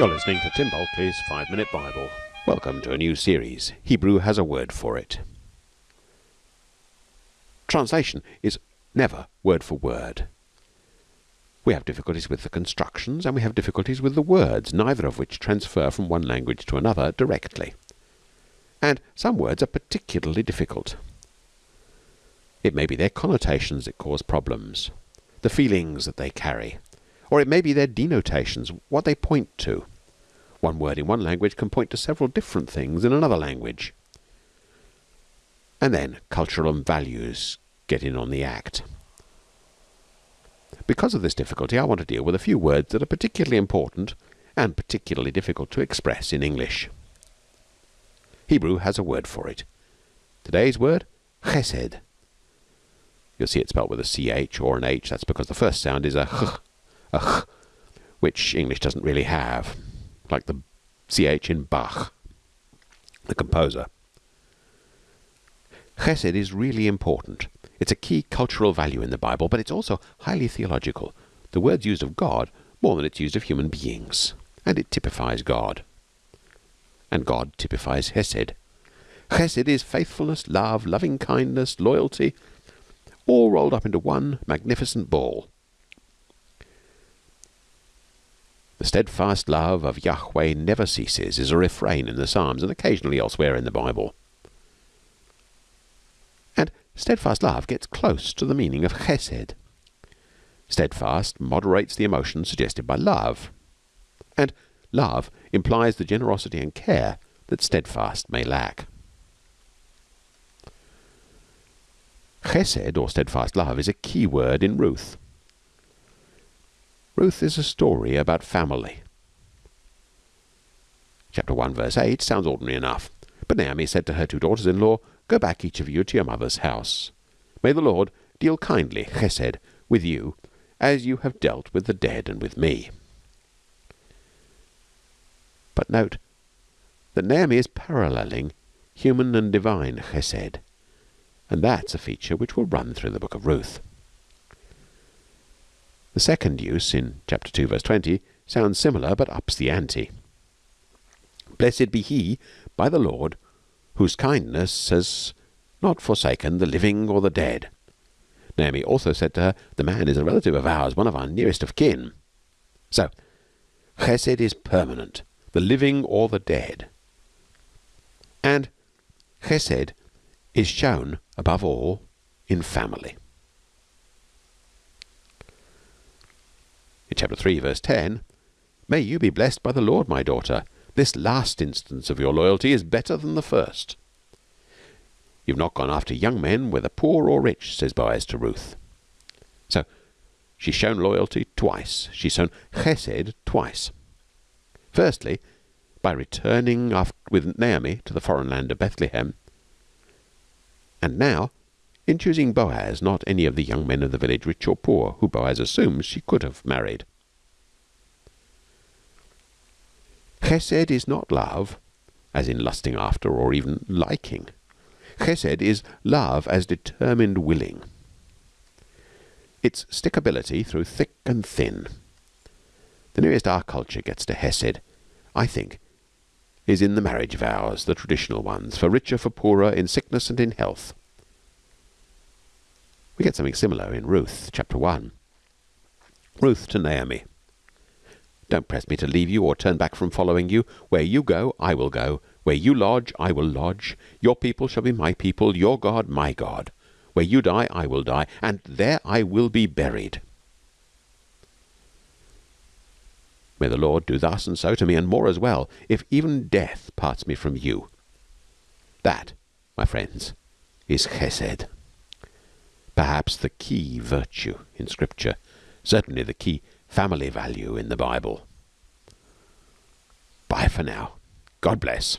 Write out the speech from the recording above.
You're listening to Tim Bulkeley's 5 Minute Bible. Welcome to a new series. Hebrew has a word for it. Translation is never word for word. We have difficulties with the constructions and we have difficulties with the words, neither of which transfer from one language to another directly. And some words are particularly difficult. It may be their connotations that cause problems, the feelings that they carry, or it may be their denotations, what they point to. One word in one language can point to several different things in another language. And then cultural and values get in on the act. Because of this difficulty, I want to deal with a few words that are particularly important and particularly difficult to express in English. Hebrew has a word for it. Today's word, chesed. You'll see it spelled with a ch or an h. That's because the first sound is a ch, a ch, which English doesn't really have like the ch in Bach, the composer. Chesed is really important. It's a key cultural value in the Bible, but it's also highly theological. The word's used of God more than it's used of human beings, and it typifies God. And God typifies Hesed. Chesed is faithfulness, love, loving kindness, loyalty, all rolled up into one magnificent ball. The steadfast love of Yahweh never ceases is a refrain in the Psalms and occasionally elsewhere in the Bible. And steadfast love gets close to the meaning of chesed. Steadfast moderates the emotions suggested by love. And love implies the generosity and care that steadfast may lack. Chesed, or steadfast love, is a key word in Ruth. Ruth is a story about family. Chapter 1, verse 8 sounds ordinary enough. But Naomi said to her two daughters in law, Go back, each of you, to your mother's house. May the Lord deal kindly, chesed, with you, as you have dealt with the dead and with me. But note that Naomi is paralleling human and divine chesed, and that's a feature which will run through the book of Ruth. The second use in chapter 2 verse 20 sounds similar but ups the ante. Blessed be he by the Lord whose kindness has not forsaken the living or the dead. Naomi also said to her, The man is a relative of ours, one of our nearest of kin. So, chesed is permanent, the living or the dead. And chesed is shown, above all, in family. Chapter 3, verse 10, May you be blessed by the Lord, my daughter. This last instance of your loyalty is better than the first. You've not gone after young men, whether poor or rich, says Boaz to Ruth. So, she's shown loyalty twice. She's shown chesed twice. Firstly, by returning with Naomi to the foreign land of Bethlehem. And now, in choosing Boaz, not any of the young men of the village, rich or poor, who Boaz assumes she could have married. Chesed is not love, as in lusting after or even liking. Chesed is love as determined willing. Its stickability through thick and thin. The nearest our culture gets to Hesed, I think, is in the marriage vows, the traditional ones, for richer, for poorer, in sickness and in health. We get something similar in Ruth, chapter 1. Ruth to Naomi. Don't press me to leave you or turn back from following you. Where you go, I will go. Where you lodge, I will lodge. Your people shall be my people, your God, my God. Where you die, I will die, and there I will be buried. May the Lord do thus and so to me, and more as well, if even death parts me from you. That, my friends, is chesed perhaps the key virtue in Scripture, certainly the key family value in the Bible. Bye for now. God bless.